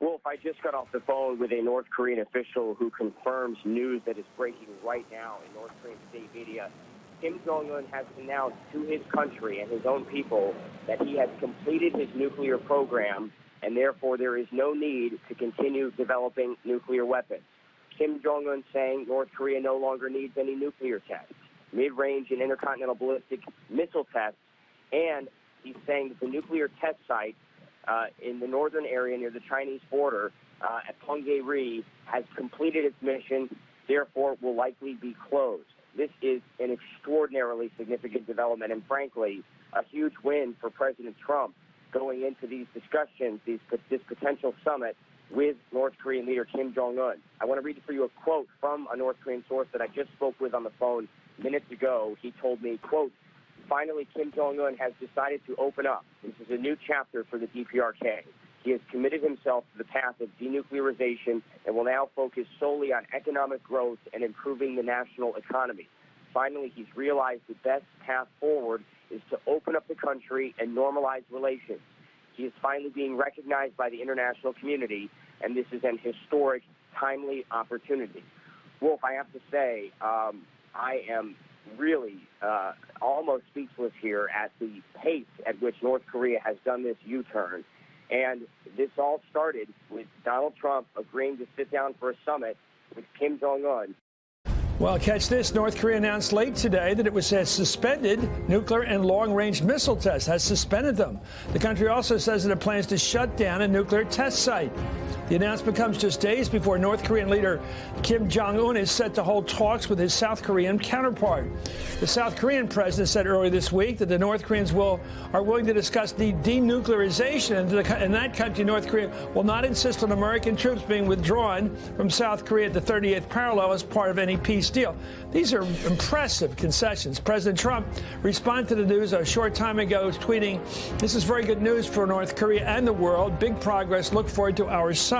Wolf, I just got off the phone with a North Korean official who confirms news that is breaking right now in North Korean state media. Kim Jong un has announced to his country and his own people that he has completed his nuclear program, and therefore there is no need to continue developing nuclear weapons. Kim Jong un saying North Korea no longer needs any nuclear tests, mid range and intercontinental ballistic missile tests, and he's saying that the nuclear test site uh, in the northern area near the Chinese border uh, at Punggye-ri has completed its mission, therefore will likely be closed. This is an extraordinarily significant development and, frankly, a huge win for President Trump going into these discussions, these, this potential summit with North Korean leader Kim Jong un. I want to read for you a quote from a North Korean source that I just spoke with on the phone minutes ago. He told me, quote, finally Kim Jong un has decided to open up. This is a new chapter for the DPRK. He has committed himself to the path of denuclearization and will now focus solely on economic growth and improving the national economy. Finally, he's realized the best path forward is to open up the country and normalize relations. He is finally being recognized by the international community, and this is an historic, timely opportunity. Wolf, I have to say, um, I am really uh, almost speechless here at the pace at which North Korea has done this U turn. And this all started with Donald Trump agreeing to sit down for a summit with Kim Jong un well, catch this. North Korea announced late today that it was has suspended nuclear and long-range missile tests, has suspended them. The country also says that it plans to shut down a nuclear test site. The announcement comes just days before North Korean leader Kim Jong-un is set to hold talks with his South Korean counterpart. The South Korean president said earlier this week that the North Koreans will are willing to discuss the denuclearization, and in that country, North Korea will not insist on American troops being withdrawn from South Korea at the 38th parallel as part of any peace deal. These are impressive concessions. President Trump responded to the news a short time ago, tweeting, "This is very good news for North Korea and the world. Big progress. Look forward to our summit."